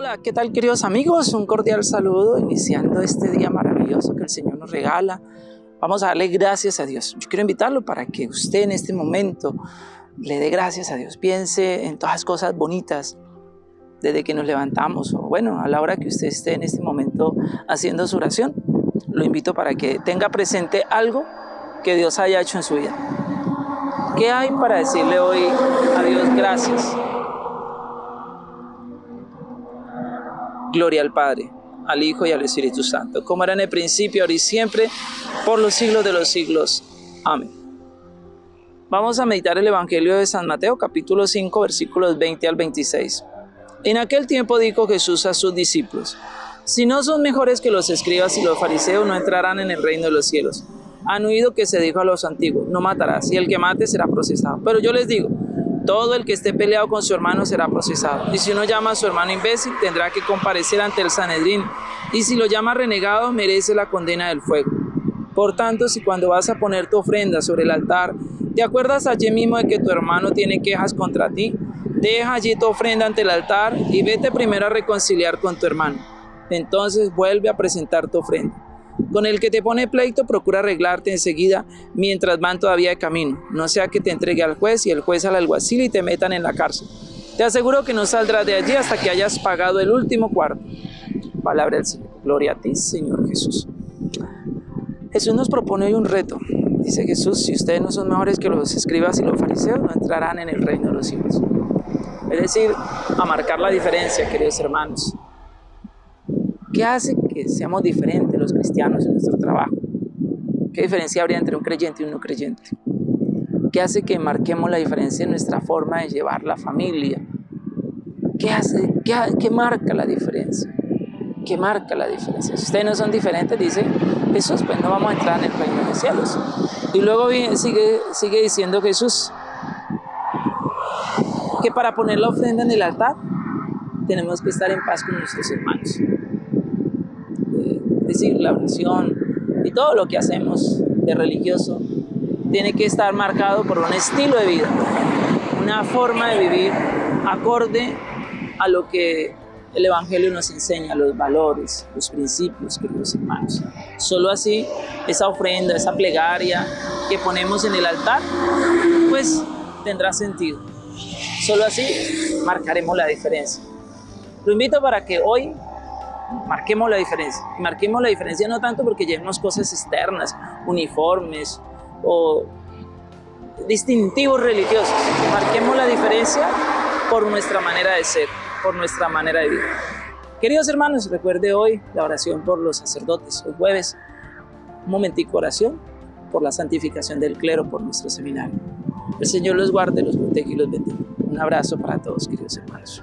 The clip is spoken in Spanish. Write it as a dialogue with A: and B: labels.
A: Hola, ¿qué tal queridos amigos? Un cordial saludo iniciando este día maravilloso que el Señor nos regala. Vamos a darle gracias a Dios. Yo quiero invitarlo para que usted en este momento le dé gracias a Dios. Piense en todas las cosas bonitas desde que nos levantamos o bueno, a la hora que usted esté en este momento haciendo su oración. Lo invito para que tenga presente algo que Dios haya hecho en su vida. ¿Qué hay para decirle hoy a Dios gracias? Gloria al Padre, al Hijo y al Espíritu Santo, como era en el principio, ahora y siempre, por los siglos de los siglos. Amén. Vamos a meditar el Evangelio de San Mateo, capítulo 5, versículos 20 al 26. En aquel tiempo dijo Jesús a sus discípulos, si no son mejores que los escribas y los fariseos, no entrarán en el reino de los cielos. Han oído que se dijo a los antiguos, no matarás, y el que mate será procesado. Pero yo les digo, todo el que esté peleado con su hermano será procesado. Y si uno llama a su hermano imbécil, tendrá que comparecer ante el Sanedrín. Y si lo llama renegado, merece la condena del fuego. Por tanto, si cuando vas a poner tu ofrenda sobre el altar, te acuerdas allí mismo de que tu hermano tiene quejas contra ti, deja allí tu ofrenda ante el altar y vete primero a reconciliar con tu hermano. Entonces vuelve a presentar tu ofrenda. Con el que te pone pleito, procura arreglarte enseguida mientras van todavía de camino. No sea que te entregue al juez y el juez al alguacil y te metan en la cárcel. Te aseguro que no saldrás de allí hasta que hayas pagado el último cuarto. Palabra del Señor. Gloria a ti, Señor Jesús. Jesús nos propone hoy un reto. Dice Jesús, si ustedes no son mejores que los escribas y los fariseos, no entrarán en el reino de los cielos. Es decir, a marcar la diferencia, queridos hermanos. ¿Qué hace seamos diferentes los cristianos en nuestro trabajo? ¿Qué diferencia habría entre un creyente y un no creyente? ¿Qué hace que marquemos la diferencia en nuestra forma de llevar la familia? ¿Qué, hace, qué, marca la diferencia? ¿Qué marca la diferencia? Si ustedes no son diferentes, dice Jesús, pues no vamos a entrar en el reino de los cielos. Y luego sigue, sigue diciendo Jesús que para poner la ofrenda en el altar tenemos que estar en paz con nuestros hermanos decir, la oración y todo lo que hacemos de religioso tiene que estar marcado por un estilo de vida, una forma de vivir acorde a lo que el Evangelio nos enseña, los valores, los principios, queridos hermanos. Solo así, esa ofrenda, esa plegaria que ponemos en el altar, pues tendrá sentido. Solo así marcaremos la diferencia. Lo invito para que hoy marquemos la diferencia. marquemos la diferencia no tanto porque llevemos cosas externas, uniformes o distintivos religiosos. Marquemos la diferencia por nuestra manera de ser, por nuestra manera de vivir. Queridos hermanos, recuerde hoy la oración por los sacerdotes, los jueves. Un momentico oración por la santificación del clero, por nuestro seminario. El Señor los guarde, los protege y los bendiga. Un abrazo para todos, queridos hermanos.